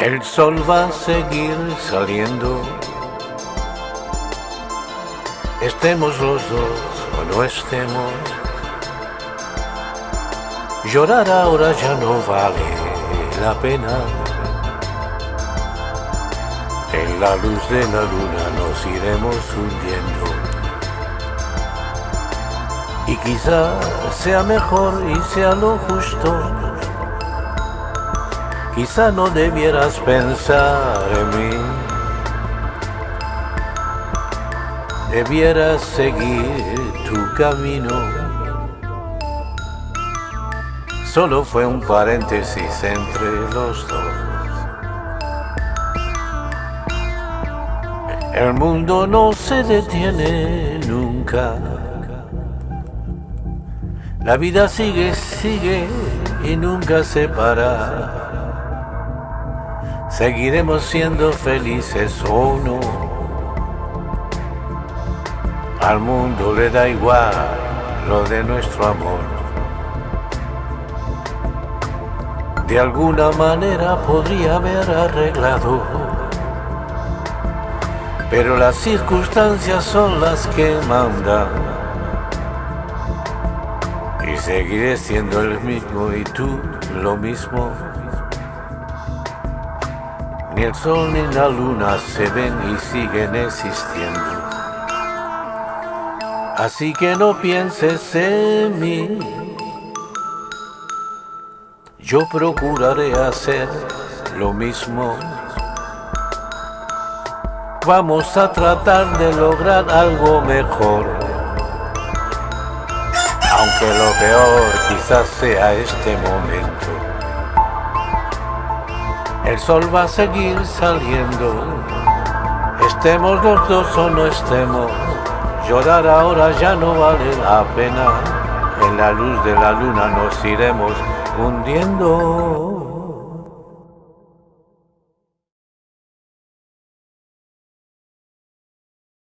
El sol va a seguir saliendo. Estemos los dos o no estemos. Llorar ahora ya no vale la pena. En la luz de la luna nos iremos hundiendo. Y quizá sea mejor y sea lo justo. Quizá no debieras pensar en mí. Debieras seguir tu camino solo fue un paréntesis entre los dos. El mundo no se detiene nunca. La vida sigue, sigue y nunca se para. Seguiremos siendo felices o no. Al mundo le da igual lo de nuestro amor. de alguna manera podría haber arreglado. Pero las circunstancias son las que mandan. Y seguiré siendo el mismo y tú lo mismo. Ni el sol ni la luna se ven y siguen existiendo. Así que no pienses en mí yo procuraré hacer lo mismo. Vamos a tratar de lograr algo mejor. Aunque lo peor quizás sea este momento. El sol va a seguir saliendo. Estemos los dos o no estemos. Llorar ahora ya no vale la pena. En la luz de la luna nos iremos hundiendo.